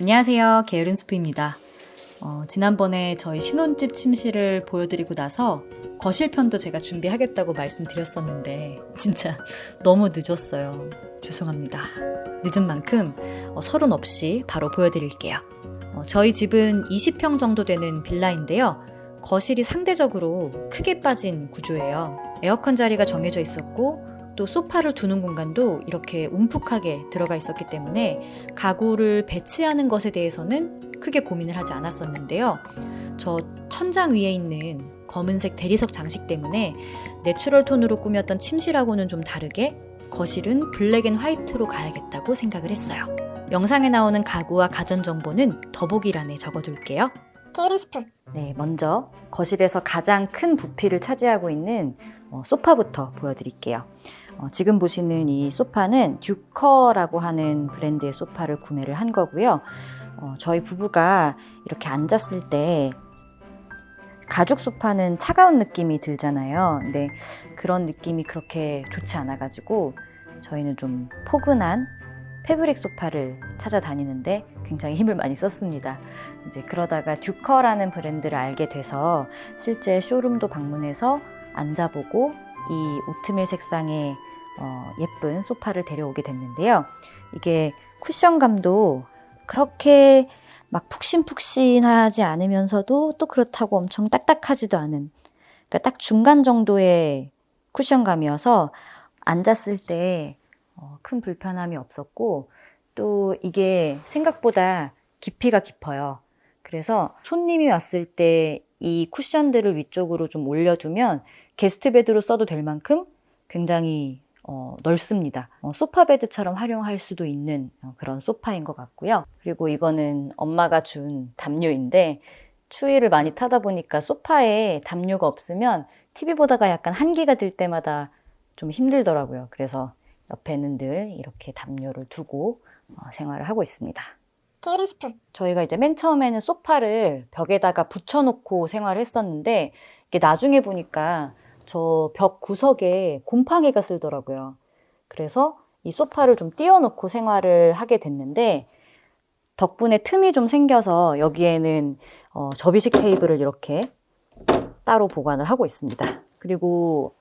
안녕하세요. 게으른 스프입니다. 어, 지난번에 저희 신혼집 침실을 보여드리고 나서 거실편도 제가 준비하겠다고 말씀드렸었는데 진짜 너무 늦었어요. 죄송합니다. 늦은 만큼 어, 서른 없이 바로 보여드릴게요. 어, 저희 집은 20평 정도 되는 빌라인데요. 거실이 상대적으로 크게 빠진 구조예요. 에어컨 자리가 정해져 있었고 또 소파를 두는 공간도 이렇게 움푹하게 들어가 있었기 때문에 가구를 배치하는 것에 대해서는 크게 고민을 하지 않았었는데요. 저 천장 위에 있는 검은색 대리석 장식 때문에 natural tone으로 꾸몄던 침실하고는 좀 다르게 거실은 black and white로 가야겠다고 생각을 했어요. 영상에 나오는 가구와 가전 정보는 더보기란에 적어둘게요. 게으른 네, 먼저 거실에서 가장 큰 부피를 차지하고 있는 어, 소파부터 보여드릴게요. 어, 지금 보시는 이 소파는 듀커라고 하는 브랜드의 소파를 구매를 한 거고요. 어, 저희 부부가 이렇게 앉았을 때 가죽 소파는 차가운 느낌이 들잖아요. 근데 그런 느낌이 그렇게 좋지 않아가지고 저희는 좀 포근한 패브릭 소파를 찾아다니는데 굉장히 힘을 많이 썼습니다. 이제 그러다가 듀커라는 브랜드를 알게 돼서 실제 쇼룸도 방문해서 앉아보고 이 오트밀 색상의 어, 예쁜 소파를 데려오게 됐는데요. 이게 쿠션감도 그렇게 막 푹신푹신하지 않으면서도 또 그렇다고 엄청 딱딱하지도 않은 그러니까 딱 중간 정도의 쿠션감이어서 앉았을 때 어, 큰 불편함이 없었고 또 이게 생각보다 깊이가 깊어요. 그래서 손님이 왔을 때 이 쿠션들을 위쪽으로 좀 올려두면 게스트 베드로 써도 될 만큼 굉장히 어, 넓습니다. 어, 소파 베드처럼 활용할 수도 있는 어, 그런 소파인 것 같고요. 그리고 이거는 엄마가 준 담요인데 추위를 많이 타다 보니까 소파에 담요가 없으면 TV 보다가 약간 한기가 들 때마다 좀 힘들더라고요. 그래서 옆에는 늘 이렇게 담요를 두고 어, 생활을 하고 있습니다. 게으른 스프 저희가 이제 맨 처음에는 소파를 벽에다가 붙여놓고 생활을 했었는데 이게 나중에 보니까 저 벽 구석에 곰팡이가 쓸더라고요. 그래서 이 소파를 좀 띄워놓고 생활을 하게 됐는데 덕분에 틈이 좀 생겨서 여기에는 어, 접이식 테이블을 이렇게 따로 보관을 하고 있습니다. 그리고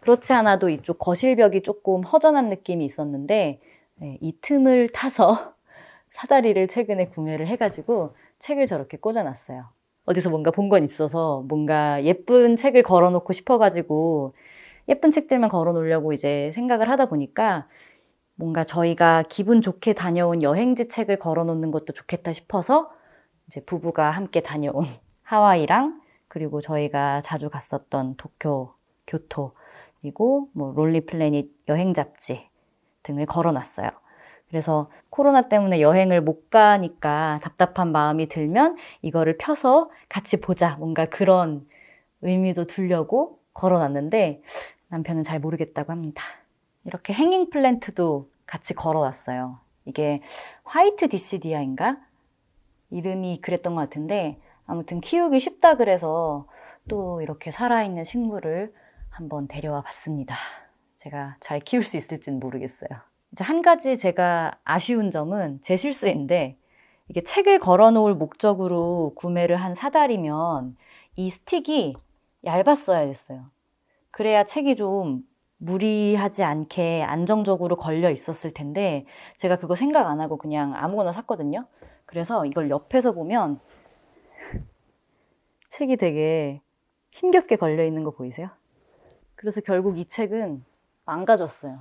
그렇지 않아도 이쪽 거실벽이 조금 허전한 느낌이 있었는데 네, 이 틈을 타서 사다리를 최근에 구매를 해가지고 책을 저렇게 꽂아놨어요. 어디서 뭔가 본 건 있어서 뭔가 예쁜 책을 걸어놓고 싶어가지고 예쁜 책들만 걸어놓으려고 이제 생각을 하다 보니까 뭔가 저희가 기분 좋게 다녀온 여행지 책을 걸어놓는 것도 좋겠다 싶어서 이제 부부가 함께 다녀온 하와이랑 그리고 저희가 자주 갔었던 도쿄, 교토 그리고 뭐 Lonely Planet 여행 잡지 등을 걸어놨어요. 그래서 코로나 때문에 여행을 못 가니까 답답한 마음이 들면 이거를 펴서 같이 보자. 뭔가 그런 의미도 두려고 걸어놨는데 남편은 잘 모르겠다고 합니다. 이렇게 hanging plant도 같이 걸어놨어요. 이게 white 디시디아인가? 이름이 그랬던 것 같은데 아무튼 키우기 쉽다 그래서 또 이렇게 살아있는 식물을 한번 데려와 봤습니다. 제가 잘 키울 수 있을지는 모르겠어요. 이제 한 가지 제가 아쉬운 점은 제 실수인데 이게 책을 걸어 놓을 목적으로 구매를 한 사달이면 이 스틱이 얇았어야 됐어요. 그래야 책이 좀 무리하지 않게 안정적으로 걸려 있었을 텐데 제가 그거 생각 안 하고 그냥 아무거나 샀거든요. 그래서 이걸 옆에서 보면 책이 되게 힘겹게 걸려 있는 거 보이세요? 그래서 결국 이 책은 망가졌어요.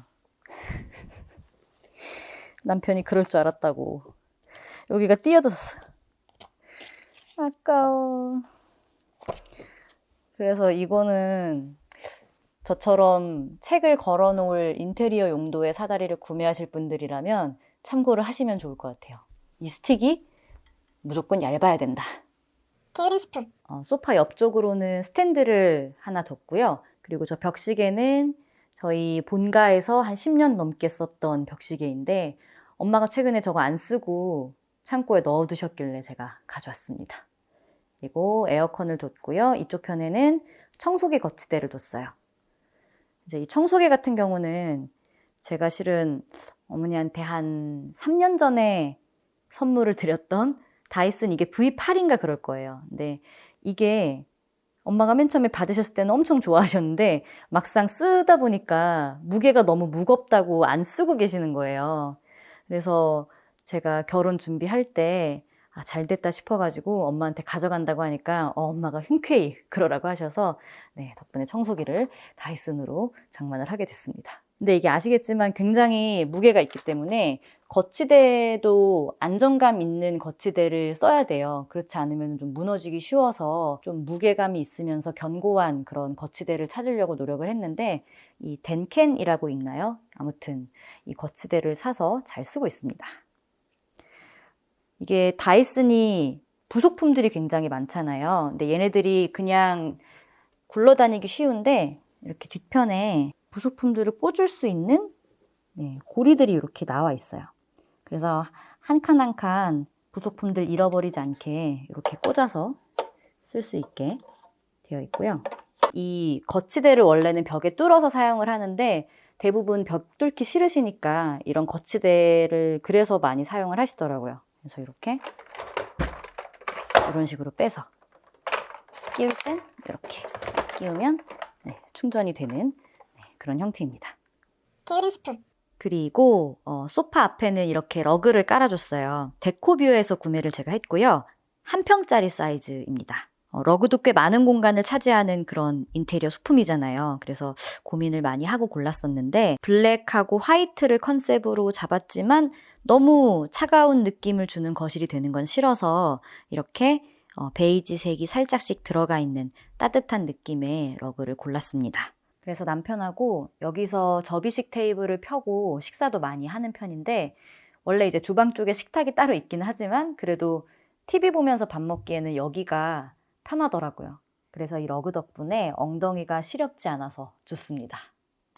남편이 그럴 줄 알았다고. 여기가 띄어졌어. 아까워. 그래서 이거는 저처럼 책을 걸어 놓을 인테리어 용도의 사다리를 구매하실 분들이라면 참고를 하시면 좋을 것 같아요. 이 스틱이 무조건 얇아야 된다. 게으른 스프 어, 소파 옆쪽으로는 스탠드를 하나 뒀고요. 그리고 저 벽시계는 저희 본가에서 한 10년 넘게 썼던 벽시계인데 엄마가 최근에 저거 안 쓰고 창고에 넣어두셨길래 제가 가져왔습니다. 그리고 에어컨을 뒀고요. 이쪽 편에는 청소기 거치대를 뒀어요. 이제 이 청소기 같은 경우는 제가 실은 어머니한테 한 3년 전에 선물을 드렸던 다이슨 이게 V8인가 그럴 거예요. 근데 이게 엄마가 맨 처음에 받으셨을 때는 엄청 좋아하셨는데 막상 쓰다 보니까 무게가 너무 무겁다고 안 쓰고 계시는 거예요. 그래서 제가 결혼 준비할 때 아, 잘 됐다 싶어가지고 엄마한테 가져간다고 하니까 어, 엄마가 흔쾌히 그러라고 하셔서 네, 덕분에 청소기를 다이슨으로 장만을 하게 됐습니다. 근데 이게 아시겠지만 굉장히 무게가 있기 때문에 거치대도 안정감 있는 거치대를 써야 돼요. 그렇지 않으면 좀 무너지기 쉬워서 좀 무게감이 있으면서 견고한 그런 거치대를 찾으려고 노력을 했는데 이 덴켄이라고 있나요? 아무튼 이 거치대를 사서 잘 쓰고 있습니다. 이게 다이슨이 부속품들이 굉장히 많잖아요. 근데 얘네들이 그냥 굴러다니기 쉬운데 이렇게 뒤편에 부속품들을 꽂을 수 있는 네, 고리들이 이렇게 나와 있어요. 그래서 한 칸 한 칸 부속품들 잃어버리지 않게 이렇게 꽂아서 쓸 수 있게 되어 있고요. 이 거치대를 원래는 벽에 뚫어서 사용을 하는데 대부분 벽 뚫기 싫으시니까 이런 거치대를 그래서 많이 사용을 하시더라고요. 그래서 이렇게 이런 식으로 빼서 끼울 땐 이렇게 끼우면 네, 충전이 되는 네, 그런 형태입니다. 게으른 스푼, 그리고 어, 소파 앞에는 이렇게 러그를 깔아줬어요. 데코뷰에서 구매를 제가 했고요. 한 평짜리 사이즈입니다. 어, 러그도 꽤 많은 공간을 차지하는 그런 인테리어 소품이잖아요. 그래서 고민을 많이 하고 골랐었는데 블랙하고 화이트를 컨셉으로 잡았지만 너무 차가운 느낌을 주는 거실이 되는 건 싫어서 이렇게 어, 베이지 색이 살짝씩 들어가 있는 따뜻한 느낌의 러그를 골랐습니다. 그래서 남편하고 여기서 접이식 테이블을 펴고 식사도 많이 하는 편인데 원래 이제 주방 쪽에 식탁이 따로 있긴 하지만 그래도 TV 보면서 밥 먹기에는 여기가 편하더라고요. 그래서 이 러그 덕분에 엉덩이가 시렵지 않아서 좋습니다.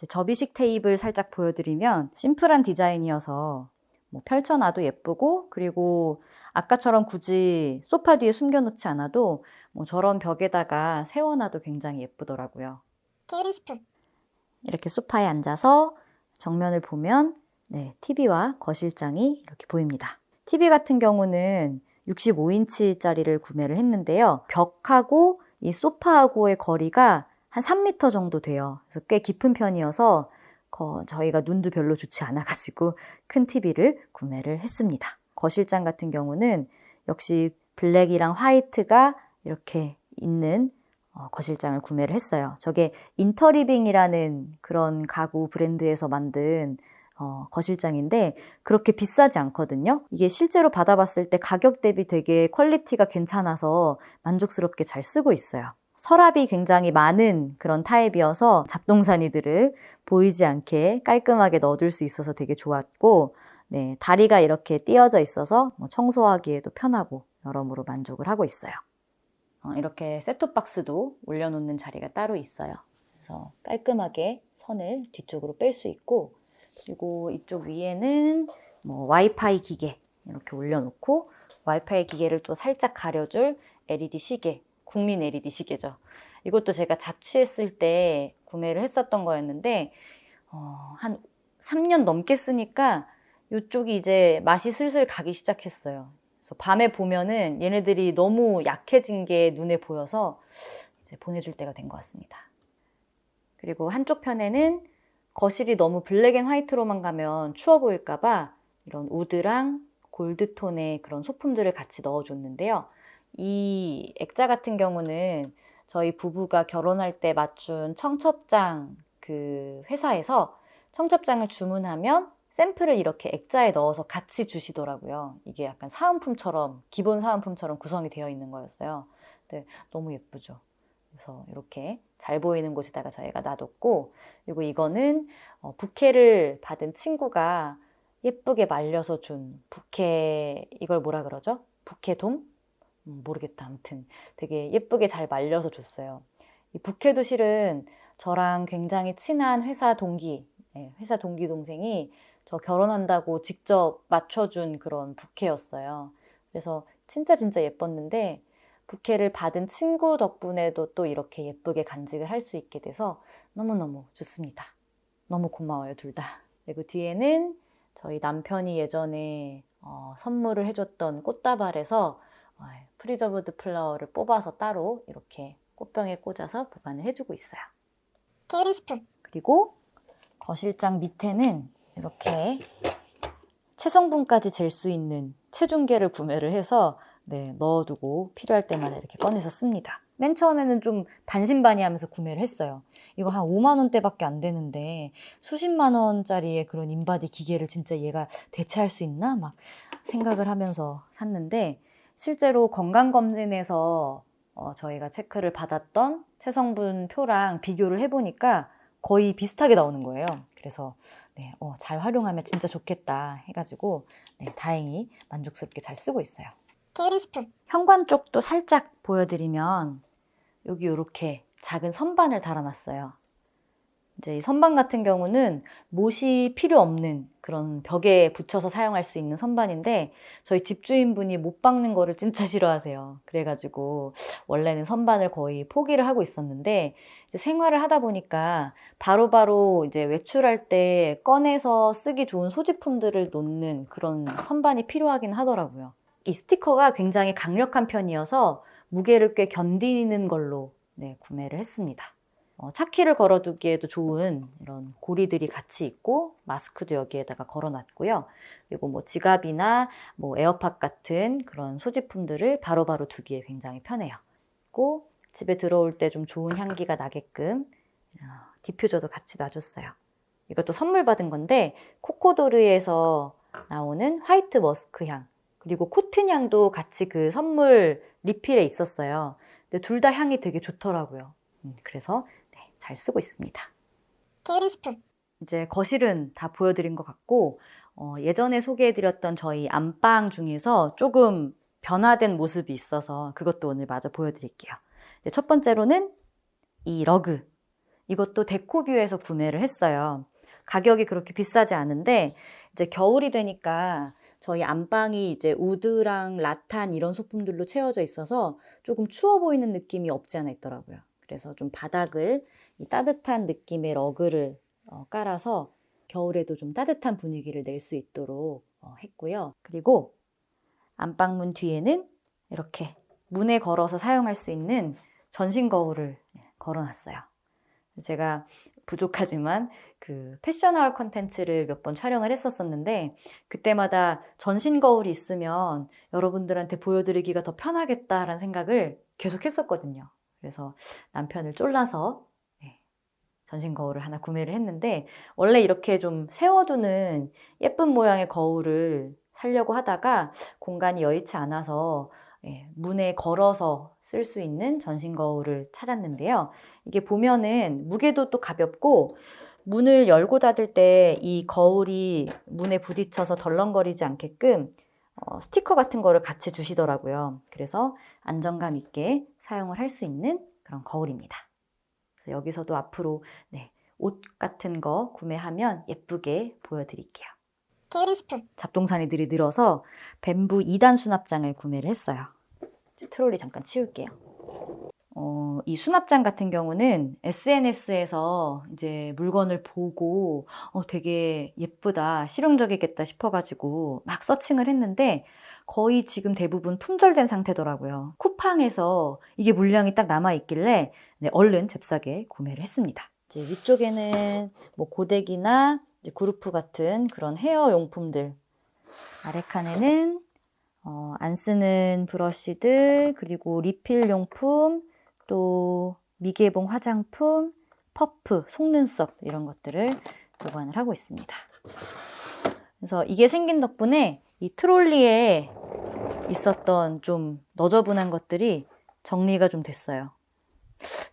접이식 테이블 살짝 보여드리면 심플한 디자인이어서 뭐 펼쳐놔도 예쁘고 그리고 아까처럼 굳이 소파 뒤에 숨겨놓지 않아도 뭐 저런 벽에다가 세워놔도 굉장히 예쁘더라고요. 게으른 스푼, 이렇게 소파에 앉아서 정면을 보면 네, TV와 거실장이 이렇게 보입니다. TV 같은 경우는 65인치짜리를 구매를 했는데요. 벽하고 이 소파하고의 거리가 한 3m 정도 돼요. 그래서 꽤 깊은 편이어서 거- 저희가 눈도 별로 좋지 않아가지고 큰 TV를 구매를 했습니다. 거실장 같은 경우는 역시 블랙이랑 화이트가 이렇게 있는 어, 거실장을 구매를 했어요. 저게 인터리빙이라는 그런 가구 브랜드에서 만든 어, 거실장인데 그렇게 비싸지 않거든요. 이게 실제로 받아봤을 때 가격 대비 되게 quality가 괜찮아서 만족스럽게 잘 쓰고 있어요. 서랍이 굉장히 많은 그런 타입이어서 잡동사니들을 보이지 않게 깔끔하게 넣어둘 수 있어서 되게 좋았고, 네, 다리가 이렇게 띄어져 있어서 뭐 청소하기에도 편하고 여러모로 만족을 하고 있어요. 어, 이렇게 셋톱박스도 올려놓는 자리가 따로 있어요. 그래서 깔끔하게 선을 뒤쪽으로 뺄 수 있고, 그리고 이쪽 위에는 뭐 와이파이 기계 이렇게 올려놓고, 와이파이 기계를 또 살짝 가려줄 LED 시계, 국민 LED 시계죠. 이것도 제가 자취했을 때 구매를 했었던 거였는데, 어, 한 3년 넘게 쓰니까 이쪽이 이제 맛이 슬슬 가기 시작했어요. 그래서 밤에 보면은 얘네들이 너무 약해진 게 눈에 보여서 이제 보내줄 때가 된 것 같습니다. 그리고 한쪽 편에는 거실이 너무 black and white로만 가면 추워 보일까봐 이런 wood랑 gold tone의 그런 소품들을 같이 넣어줬는데요. 이 액자 같은 경우는 저희 부부가 결혼할 때 맞춘 청첩장 그 회사에서 청첩장을 주문하면 샘플을 이렇게 액자에 넣어서 같이 주시더라고요. 이게 약간 사은품처럼, 기본 사은품처럼 구성이 되어 있는 거였어요. 근데 너무 예쁘죠. 그래서 이렇게 잘 보이는 곳에다가 저희가 놔뒀고, 그리고 이거는 어, 부케를 받은 친구가 예쁘게 말려서 준 부케, 이걸 뭐라 그러죠? 부케돔? 음, 모르겠다. 아무튼 되게 예쁘게 잘 말려서 줬어요. 이 부케도 실은 저랑 굉장히 친한 회사 동기, 예, 회사 동기 동생이 저 결혼한다고 직접 맞춰준 그런 부케였어요. 그래서 진짜 진짜 예뻤는데 부케를 받은 친구 덕분에도 또 이렇게 예쁘게 간직을 할 수 있게 돼서 너무너무 좋습니다. 너무 고마워요, 둘 다. 그리고 뒤에는 저희 남편이 예전에 어, 선물을 해줬던 꽃다발에서 어, preserved flower를 뽑아서 따로 이렇게 꽃병에 꽂아서 보관을 해주고 있어요. 게으른 스푼, 그리고 거실장 밑에는 이렇게 체성분까지 잴 수 있는 체중계를 구매를 해서 네, 넣어두고 필요할 때마다 이렇게 꺼내서 씁니다. 맨 처음에는 좀 반신반의하면서 구매를 했어요. 이거 한 5만 원대밖에 안 되는데 수십만 원짜리의 그런 인바디 기계를 진짜 얘가 대체할 수 있나 막 생각을 하면서 샀는데 실제로 건강검진에서 어, 저희가 체크를 받았던 체성분 표랑 비교를 해보니까 거의 비슷하게 나오는 거예요. 그래서 네, 어, 잘 활용하면 진짜 좋겠다 해가지고 네, 다행히 만족스럽게 잘 쓰고 있어요. 게으른 스푼, 현관 쪽도 살짝 보여드리면 여기 이렇게 작은 선반을 달아놨어요. 이제 이 선반 같은 경우는 못이 필요 없는 그런 벽에 붙여서 사용할 수 있는 선반인데 저희 집주인분이 못 박는 거를 진짜 싫어하세요. 그래가지고 원래는 선반을 거의 포기를 하고 있었는데 생활을 하다 보니까 바로바로 이제 외출할 때 꺼내서 쓰기 좋은 소지품들을 놓는 그런 선반이 필요하긴 하더라고요. 이 스티커가 굉장히 강력한 편이어서 무게를 꽤 견디는 걸로 네, 구매를 했습니다. 어, 차키를 걸어두기에도 좋은 이런 고리들이 같이 있고 마스크도 여기에다가 걸어놨고요. 그리고 뭐 지갑이나 뭐 에어팟 같은 그런 소지품들을 바로 바로 두기에 굉장히 편해요. 그리고 집에 들어올 때 좀 좋은 향기가 나게끔 어, 디퓨저도 같이 놔줬어요. 이것도 선물 받은 건데 코코도르에서 나오는 white musk 향 그리고 cotton 향도 같이 그 선물 리필에 있었어요. 근데 둘 다 향이 되게 좋더라고요. 음, 그래서 네, 잘 쓰고 있습니다. 게으른 스푼, 이제 거실은 다 보여드린 것 같고 어, 예전에 소개해드렸던 저희 안방 중에서 조금 변화된 모습이 있어서 그것도 오늘 마저 보여드릴게요. 첫 번째로는 이 러그. 이것도 데코뷰에서 구매를 했어요. 가격이 그렇게 비싸지 않은데 이제 겨울이 되니까 저희 안방이 이제 우드랑 라탄 이런 소품들로 채워져 있어서 조금 추워 보이는 느낌이 없지 않아 있더라고요. 그래서 좀 바닥을 이 따뜻한 느낌의 러그를 어, 깔아서 겨울에도 좀 따뜻한 분위기를 낼 수 있도록 어, 했고요. 그리고 안방문 뒤에는 이렇게 문에 걸어서 사용할 수 있는 전신 거울을 걸어놨어요. 제가 부족하지만 그 fashion haul 컨텐츠를 몇 번 촬영을 했었었는데 그때마다 전신 거울이 있으면 여러분들한테 보여드리기가 더 편하겠다라는 생각을 계속 했었거든요. 그래서 남편을 쫄라서 네, 전신 거울을 하나 구매를 했는데 원래 이렇게 좀 세워두는 예쁜 모양의 거울을 사려고 하다가 공간이 여의치 않아서 예, 문에 걸어서 쓸 수 있는 전신 거울을 찾았는데요. 이게 보면은 무게도 또 가볍고 문을 열고 닫을 때 이 거울이 문에 부딪혀서 덜렁거리지 않게끔 어, 스티커 같은 거를 같이 주시더라고요. 그래서 안정감 있게 사용을 할 수 있는 그런 거울입니다. 그래서 여기서도 앞으로 네, 옷 같은 거 구매하면 예쁘게 보여드릴게요. 게으른 스푼, 잡동사니들이 늘어서 뱀부 2단 수납장을 구매를 했어요. 트롤리 잠깐 치울게요. 어, 이 수납장 같은 경우는 SNS에서 이제 물건을 보고 어, 되게 예쁘다, 실용적이겠다 싶어가지고 막 서칭을 했는데 거의 지금 대부분 품절된 상태더라고요. 쿠팡에서 이게 물량이 딱 남아있길래 네, 얼른 잽싸게 구매를 했습니다. 이제 위쪽에는 뭐 고데기나 그루프 같은 그런 헤어 용품들 아래 칸에는 어, 안 쓰는 브러쉬들 그리고 리필 용품 또 미개봉 화장품 퍼프 속눈썹 이런 것들을 보관을 하고 있습니다. 그래서 이게 생긴 덕분에 이 트롤리에 있었던 좀 너저분한 것들이 정리가 좀 됐어요.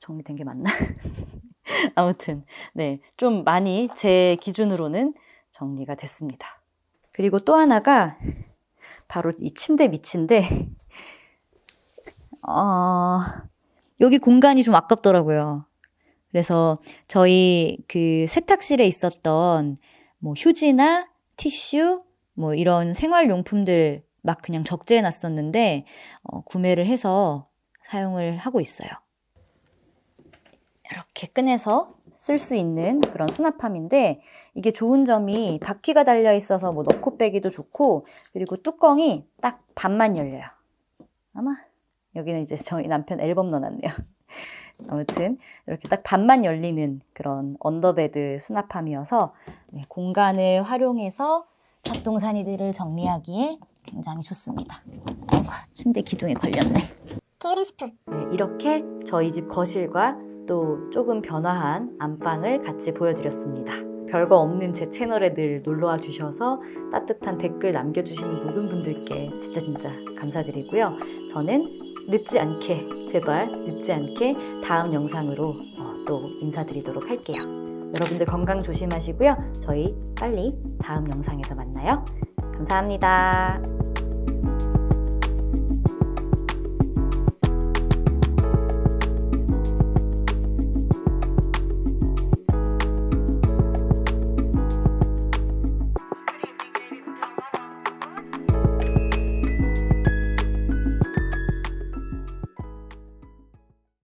정리된 게 맞나? 아무튼 네, 좀 많이 제 기준으로는 정리가 됐습니다. 그리고 또 하나가 바로 이 침대 밑인데 어, 여기 공간이 좀 아깝더라고요. 그래서 저희 그 세탁실에 있었던 뭐 휴지나 티슈 뭐 이런 생활용품들 막 그냥 적재해 놨었는데 어, 구매를 해서 사용을 하고 있어요. 이렇게 꺼내서 쓸 수 있는 그런 수납함인데 이게 좋은 점이 바퀴가 달려 있어서 뭐 넣고 빼기도 좋고 그리고 뚜껑이 딱 반만 열려요. 아마 여기는 이제 저희 남편 앨범 넣어놨네요. 아무튼 이렇게 딱 반만 열리는 그런 under bed 수납함이어서 네, 공간을 활용해서 잡동사니들을 정리하기에 굉장히 좋습니다. 아이고, 침대 기둥에 걸렸네. 게으른 스프, 네, 이렇게 저희 집 거실과 또 조금 변화한 안방을 같이 보여드렸습니다. 별거 없는 제 채널에 늘 놀러와 주셔서 따뜻한 댓글 남겨주시는 모든 분들께 진짜 진짜 감사드리고요. 저는 늦지 않게, 제발 늦지 않게 다음 영상으로 어, 또 인사드리도록 할게요. 여러분들 건강 조심하시고요. 저희 빨리 다음 영상에서 만나요. 감사합니다.